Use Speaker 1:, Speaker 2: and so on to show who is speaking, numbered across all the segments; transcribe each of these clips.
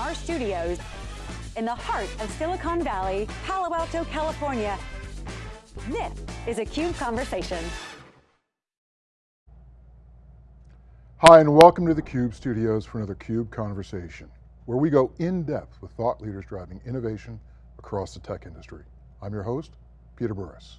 Speaker 1: our studios in the heart of Silicon Valley, Palo Alto, California. This is a CUBE Conversation.
Speaker 2: Hi, and welcome to the CUBE studios for another CUBE Conversation, where we go in depth with thought leaders driving innovation across the tech industry. I'm your host, Peter Burris.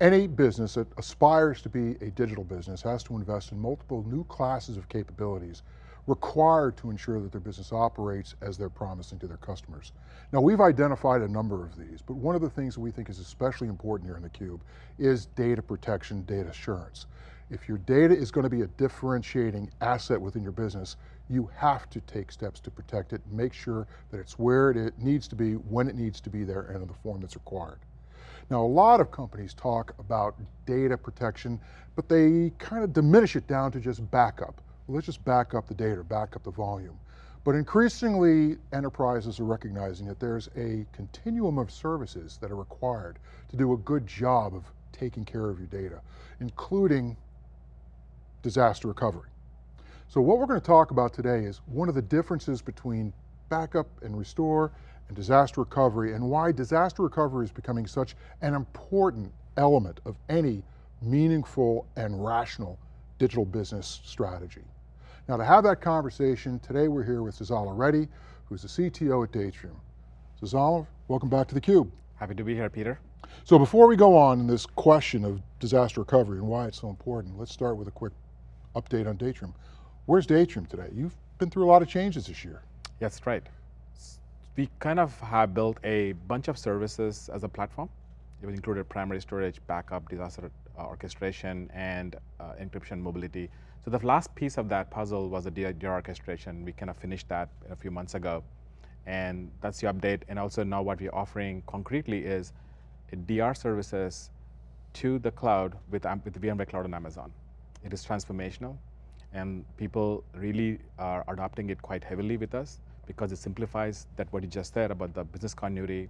Speaker 2: Any business that aspires to be a digital business has to invest in multiple new classes of capabilities required to ensure that their business operates as they're promising to their customers. Now we've identified a number of these, but one of the things that we think is especially important here in theCUBE is data protection, data assurance. If your data is going to be a differentiating asset within your business, you have to take steps to protect it, make sure that it's where it needs to be, when it needs to be there, and in the form that's required. Now a lot of companies talk about data protection, but they kind of diminish it down to just backup. Let's just back up the data, back up the volume. But increasingly, enterprises are recognizing that there's a continuum of services that are required to do a good job of taking care of your data, including disaster recovery. So what we're going to talk about today is one of the differences between backup and restore and disaster recovery and why disaster recovery is becoming such an important element of any meaningful and rational digital business strategy. Now to have that conversation, today we're here with Sazzala Reddy, who's the CTO at Datrium. Sazzala, welcome back to theCUBE.
Speaker 3: Happy to be here, Peter.
Speaker 2: So before we go on in this question of disaster recovery and why it's so important, let's start with a quick update on Datrium. Where's Datrium today? You've been through a lot of changes this year.
Speaker 3: Yes, right we kind of have built a bunch of services as a platform. It was included primary storage, backup, disaster uh, orchestration, and uh, encryption mobility. So the last piece of that puzzle was the DR orchestration. We kind of finished that a few months ago. And that's the update. And also now what we're offering concretely is DR services to the cloud with, with VMware Cloud on Amazon. It is transformational. And people really are adopting it quite heavily with us because it simplifies that what you just said about the business continuity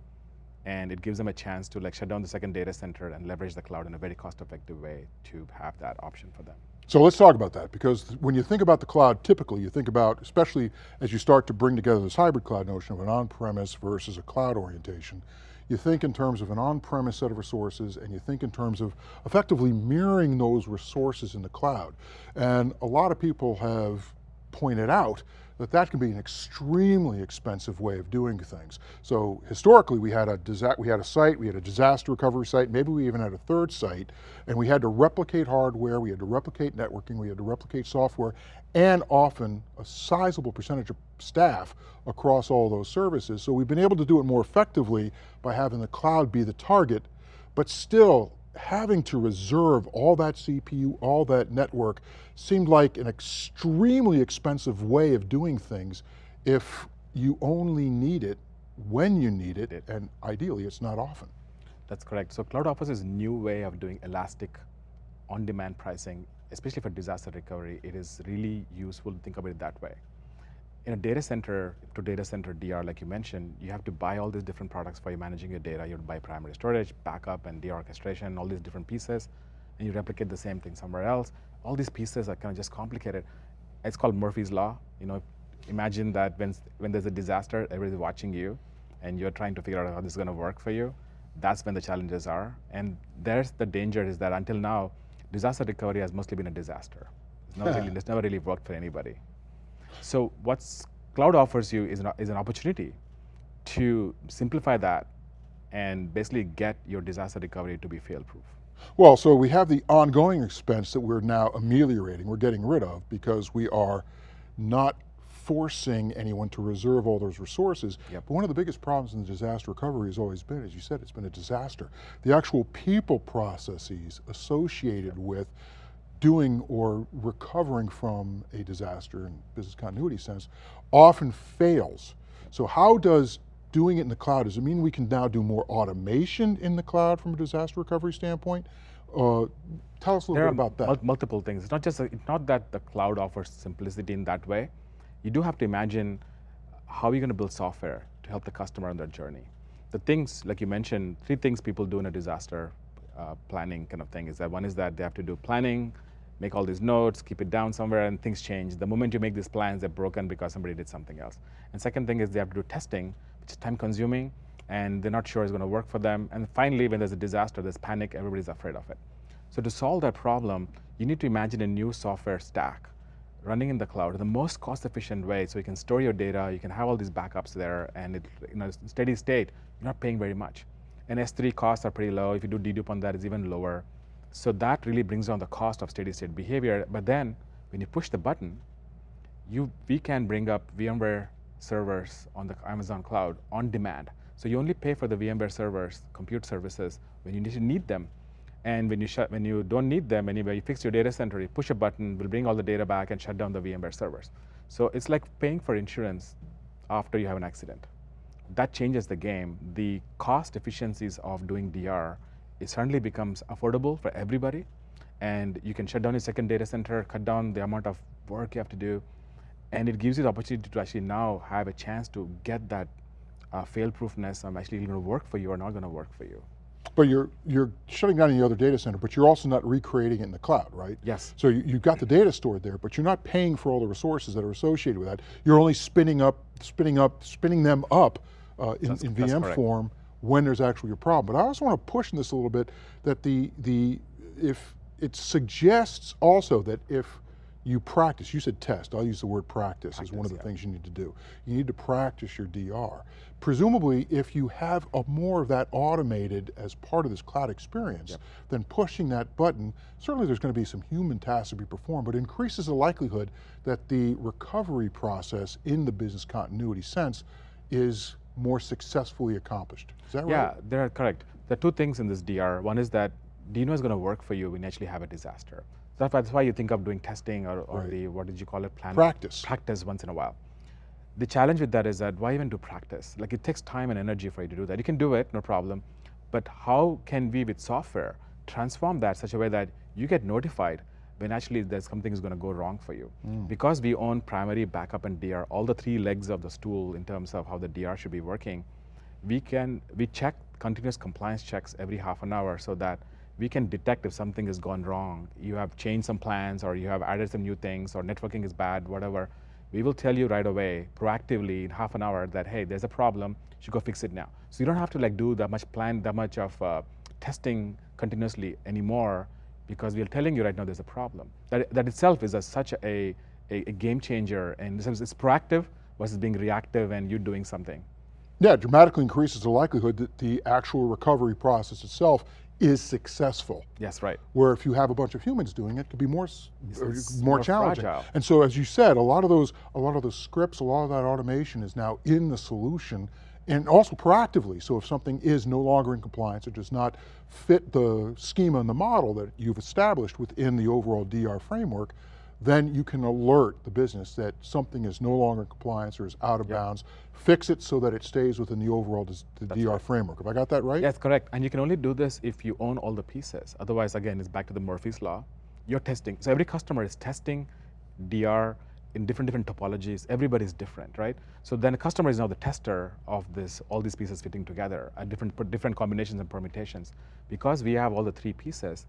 Speaker 3: and it gives them a chance to like shut down the second data center and leverage the cloud in a very cost effective way to have that option for them.
Speaker 2: So let's talk about that because when you think about the cloud, typically you think about, especially as you start to bring together this hybrid cloud notion of an on-premise versus a cloud orientation, you think in terms of an on-premise set of resources and you think in terms of effectively mirroring those resources in the cloud. And a lot of people have pointed out that that can be an extremely expensive way of doing things. So historically we had a we had a site, we had a disaster recovery site, maybe we even had a third site, and we had to replicate hardware, we had to replicate networking, we had to replicate software, and often a sizable percentage of staff across all those services. So we've been able to do it more effectively by having the cloud be the target, but still having to reserve all that CPU, all that network, seemed like an extremely expensive way of doing things if you only need it when you need it, and ideally it's not often.
Speaker 3: That's correct. So Cloud offers a new way of doing elastic on-demand pricing, especially for disaster recovery. It is really useful to think about it that way in a data center to data center DR, like you mentioned, you have to buy all these different products for you managing your data. You have to buy primary storage, backup, and DR orchestration, all these different pieces, and you replicate the same thing somewhere else. All these pieces are kind of just complicated. It's called Murphy's Law. You know, imagine that when, when there's a disaster, everybody's watching you, and you're trying to figure out how this is going to work for you. That's when the challenges are. And there's the danger is that until now, disaster recovery has mostly been a disaster. It's, not really, it's never really worked for anybody. So what cloud offers you is an, is an opportunity to simplify that and basically get your disaster recovery to be fail-proof.
Speaker 2: Well, so we have the ongoing expense that we're now ameliorating, we're getting rid of because we are not forcing anyone to reserve all those resources. Yep. But one of the biggest problems in the disaster recovery has always been, as you said, it's been a disaster. The actual people processes associated with doing or recovering from a disaster in business continuity sense often fails. So how does doing it in the cloud, does it mean we can now do more automation in the cloud from a disaster recovery standpoint? Uh, tell us a little
Speaker 3: there
Speaker 2: bit about that.
Speaker 3: multiple things. It's not just, a, it's not that the cloud offers simplicity in that way. You do have to imagine how you're going to build software to help the customer on their journey. The things, like you mentioned, three things people do in a disaster uh, planning kind of thing is that one is that they have to do planning, make all these notes, keep it down somewhere, and things change. The moment you make these plans, they're broken because somebody did something else. And second thing is they have to do testing, which is time consuming, and they're not sure it's going to work for them. And finally, when there's a disaster, there's panic, everybody's afraid of it. So to solve that problem, you need to imagine a new software stack running in the cloud, the most cost-efficient way, so you can store your data, you can have all these backups there, and it, in a steady state, you're not paying very much. And S3 costs are pretty low. If you do dedupe on that, it's even lower. So that really brings down the cost of steady state behavior. But then when you push the button, you, we can bring up VMware servers on the Amazon cloud on demand. So you only pay for the VMware servers, compute services, when you need them. And when you, shut, when you don't need them anyway, you fix your data center, you push a button, we'll bring all the data back and shut down the VMware servers. So it's like paying for insurance after you have an accident. That changes the game. The cost efficiencies of doing DR, it suddenly becomes affordable for everybody. And you can shut down your second data center, cut down the amount of work you have to do. And it gives you the opportunity to actually now have a chance to get that uh, fail-proofness. I'm actually going to work for you or not going to work for you.
Speaker 2: But you're you're shutting down your other data center, but you're also not recreating it in the cloud, right?
Speaker 3: Yes.
Speaker 2: So you, have got the data stored there, but you're not paying for all the resources that are associated with that. You're only spinning up, spinning up, spinning them up uh, in, in VM form when there's actually a problem. But I also want to push this a little bit that the the if it suggests also that if you practice, you said test, I'll use the word practice, practice as one of the yeah. things you need to do. You need to practice your DR. Presumably, if you have a more of that automated as part of this cloud experience, yep. then pushing that button, certainly there's going to be some human tasks to be performed, but increases the likelihood that the recovery process in the business continuity sense is more successfully accomplished. Is that right?
Speaker 3: Yeah, they're correct. There are two things in this DR. One is that do is going to work for you when you actually have a disaster? That's why, that's why you think of doing testing or, or right. the, what did you call it?
Speaker 2: Plan practice.
Speaker 3: Practice once in a while. The challenge with that is that why even do practice? Like it takes time and energy for you to do that. You can do it, no problem. But how can we with software transform that such a way that you get notified when actually there's something is going to go wrong for you. Mm. Because we own primary, backup, and DR, all the three legs of the stool in terms of how the DR should be working, we can, we check continuous compliance checks every half an hour so that we can detect if something has gone wrong. You have changed some plans or you have added some new things or networking is bad, whatever. We will tell you right away, proactively in half an hour that, hey, there's a problem, you should go fix it now. So you don't have to like do that much plan, that much of uh, testing continuously anymore because we are telling you right now there's a problem. That, that itself is a, such a, a, a, game changer and it's proactive versus being reactive and you're doing something.
Speaker 2: Yeah, dramatically increases the likelihood that the actual recovery process itself is successful.
Speaker 3: Yes, right.
Speaker 2: Where if you have a bunch of humans doing it, it could be more, more,
Speaker 3: more
Speaker 2: challenging.
Speaker 3: Fragile.
Speaker 2: And so as you said, a lot of those, a lot of those scripts, a lot of that automation is now in the solution and also proactively. So if something is no longer in compliance or does not fit the schema and the model that you've established within the overall DR framework, then you can alert the business that something is no longer in compliance or is out of yep. bounds, fix it so that it stays within the overall the DR right. framework. Have I got that right?
Speaker 3: Yes, correct. And you can only do this if you own all the pieces. Otherwise, again, it's back to the Murphy's Law. You're testing. So every customer is testing DR in different different topologies. Everybody's different, right? So then a customer is now the tester of this, all these pieces fitting together at different different combinations and permutations. Because we have all the three pieces,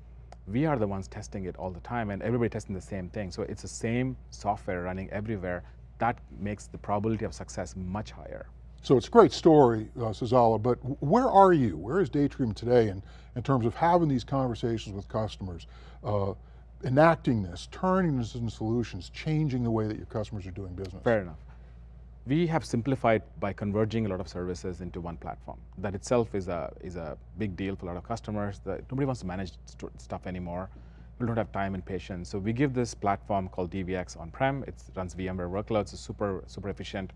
Speaker 3: we are the ones testing it all the time and everybody testing the same thing. So it's the same software running everywhere. That makes the probability of success much higher.
Speaker 2: So it's a great story, uh, Sazzala, but where are you? Where is Datrium today in, in terms of having these conversations with customers, uh, enacting this, turning this into solutions, changing the way that your customers are doing business?
Speaker 3: Fair enough we have simplified by converging a lot of services into one platform. That itself is a, is a big deal for a lot of customers. That nobody wants to manage stuff anymore. We don't have time and patience. So we give this platform called DVX on-prem. It runs VMware workloads, it's super, super efficient.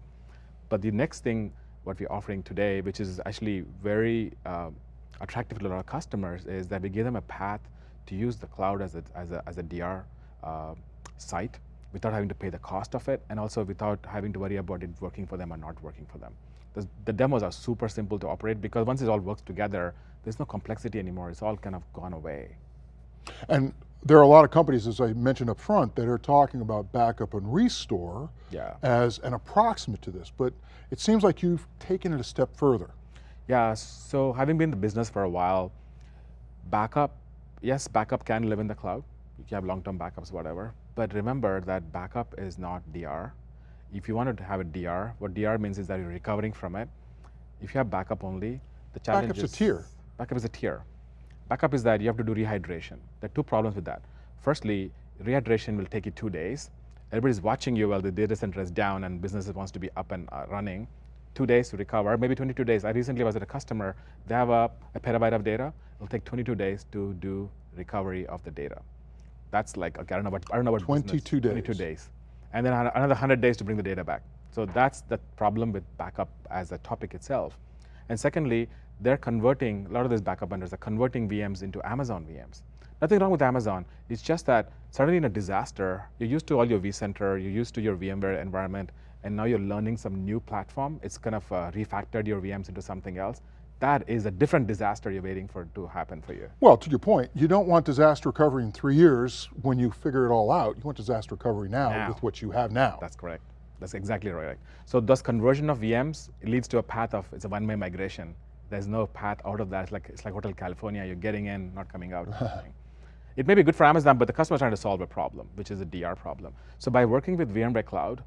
Speaker 3: But the next thing, what we're offering today, which is actually very uh, attractive to a lot of customers, is that we give them a path to use the cloud as a, as a, as a DR uh, site without having to pay the cost of it, and also without having to worry about it working for them or not working for them. The, the demos are super simple to operate because once it all works together, there's no complexity anymore. It's all kind of gone away.
Speaker 2: And there are a lot of companies, as I mentioned up front, that are talking about backup and restore
Speaker 3: yeah.
Speaker 2: as an approximate to this, but it seems like you've taken it a step further.
Speaker 3: Yeah, so having been in the business for a while, backup, yes, backup can live in the cloud, you can have long-term backups, whatever. But remember that backup is not DR. If you wanted to have a DR, what DR means is that you're recovering from it. If you have backup only, the challenge
Speaker 2: Backup's a tier.
Speaker 3: Backup is a tier. Backup is that you have to do rehydration. There are two problems with that. Firstly, rehydration will take you two days. Everybody's watching you while the data center is down and business wants to be up and uh, running. Two days to recover, maybe 22 days. I recently was at a customer, they have a, a petabyte of data. It'll take 22 days to do recovery of the data. That's like, okay, I don't know what, I don't know what business-
Speaker 2: 22 days.
Speaker 3: 22 days. And then another 100 days to bring the data back. So that's the problem with backup as a topic itself. And secondly, they're converting, a lot of these backup vendors are converting VMs into Amazon VMs. Nothing wrong with Amazon. It's just that suddenly in a disaster, you're used to all your vCenter, you're used to your VMware environment, and now you're learning some new platform. It's kind of uh, refactored your VMs into something else. That is a different disaster you're waiting for to happen for you.
Speaker 2: Well, to your point, you don't want disaster recovery in three years when you figure it all out. You want disaster recovery now,
Speaker 3: Now.
Speaker 2: with what you have now.
Speaker 3: That's correct. That's exactly right. So thus conversion of VMs leads to a path of it's a one-way migration. There's no path out of that. It's like it's like Hotel California. You're getting in, not coming out. kind of thing. it may be good for Amazon, but the customer's trying to solve a problem, which is a DR problem. So by working with VMware Cloud,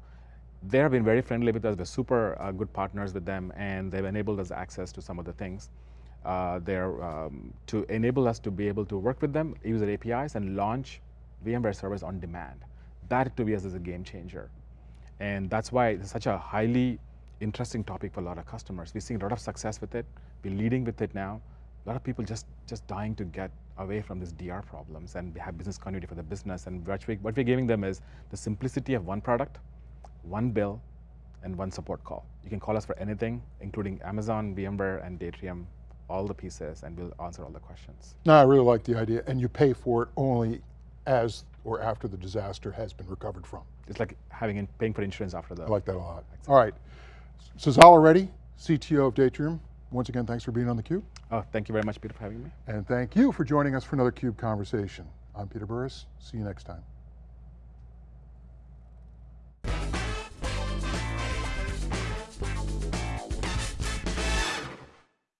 Speaker 3: they have been very friendly with us. We're super uh, good partners with them, and they've enabled us access to some of the things. Uh, they're um, to enable us to be able to work with them, use their APIs, and launch VMware servers on demand. That to be us is a game changer, and that's why it's such a highly interesting topic for a lot of customers. We're seeing a lot of success with it. We're leading with it now. A lot of people just just dying to get away from these DR problems and have business continuity for the business. And what, we, what we're giving them is the simplicity of one product, one bill, and one support call. You can call us for anything, including Amazon, VMware, and Datrium, all the pieces, and we'll answer all the questions.
Speaker 2: No, I really like the idea, and you pay for it only as or after the disaster has been recovered from.
Speaker 3: It's like having in, paying for insurance after the.
Speaker 2: I like that a lot. All right, Sazzala Reddy, CTO of Datrium. Once again, thanks for being on theCUBE.
Speaker 3: Oh, thank you very much, Peter, for having me.
Speaker 2: And thank you for joining us for another CUBE Conversation. I'm Peter Burris, see you next time.